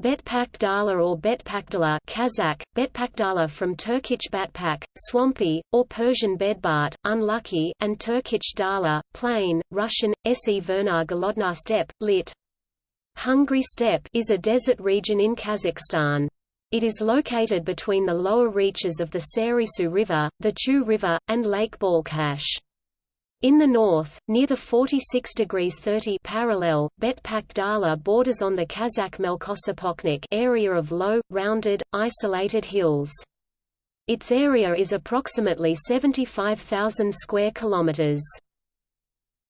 Betpak Dala or Betpakdala Kazakh, Betpakdala from Turkic Batpak, swampy, or Persian bedbart, unlucky, and Turkic Dala, plain, Russian, Severnaya Golodnaya steppe, lit. Hungry steppe is a desert region in Kazakhstan. It is located between the lower reaches of the Sarysu River, the Chu River, and Lake Balkhash. In the north, near the 46 degrees 30 parallel, Betpak Dala borders on the Kazakh Melkosopochnik area of low, rounded, isolated hills. Its area is approximately 75,000 square kilometers.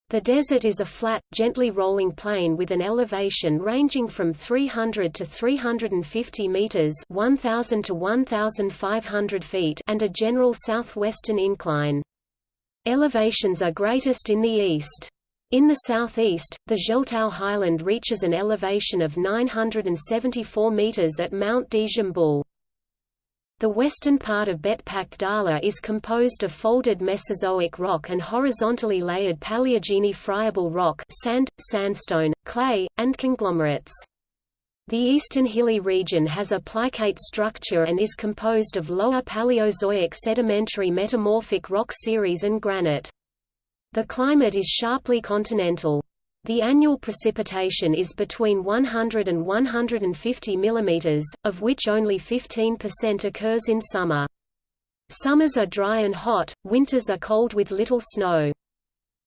The desert is a flat, gently rolling plain with an elevation ranging from 300 to 350 meters (1000 to 1500 feet) and a general southwestern incline. Elevations are greatest in the east. In the southeast, the Zheltau highland reaches an elevation of 974 meters at Mount Dzhambul. The western part of Betpak Dala is composed of folded Mesozoic rock and horizontally layered Paleogene friable rock sand, sandstone, clay, and conglomerates. The eastern hilly region has a plicate structure and is composed of lower Paleozoic sedimentary metamorphic rock series and granite. The climate is sharply continental. The annual precipitation is between 100 and 150 mm, of which only 15% occurs in summer. Summers are dry and hot, winters are cold with little snow.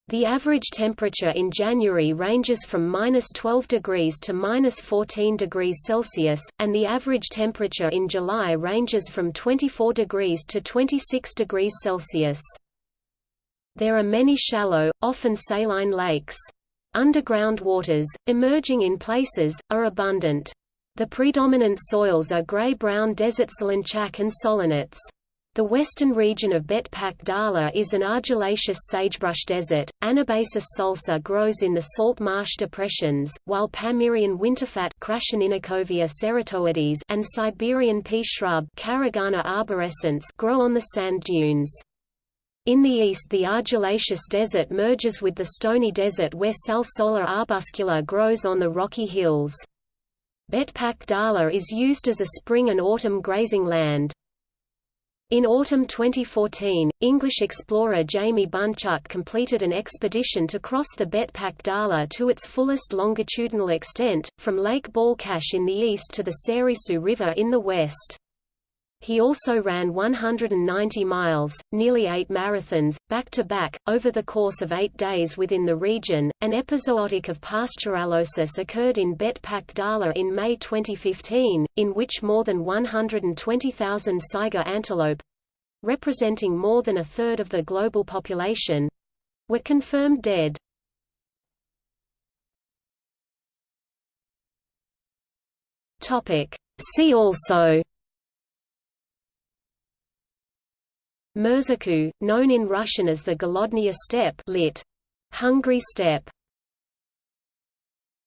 The average temperature in January ranges from minus 12 degrees to minus 14 degrees Celsius, and the average temperature in July ranges from 24 degrees to 26 degrees Celsius. There are many shallow, often saline lakes. Underground waters, emerging in places, are abundant. The predominant soils are gray-brown desert solonchak and solonetz. The western region of Betpak Dala is an argillaceous sagebrush desert. Anabasis salsa grows in the salt marsh depressions, while Pamirian winterfat and Siberian pea shrub grow on the sand dunes. In the east the argillaceous desert merges with the stony desert where Salsola arbuscula grows on the rocky hills. Betpak Dala is used as a spring and autumn grazing land. In autumn 2014, English explorer Jamie Bunchuk completed an expedition to cross the Betpak Dala to its fullest longitudinal extent, from Lake Balkhash in the east to the Sarysu River in the west. He also ran 190 miles, nearly eight marathons, back-to-back, -back, over the course of eight days within the region. An epizootic of pasteurellosis occurred in Betpak Dala in May 2015, in which more than 120,000 saiga antelope—representing more than a third of the global population—were confirmed dead. See also Mirzachul, known in Russian as the Golodnaya steppe lit. Hungry steppe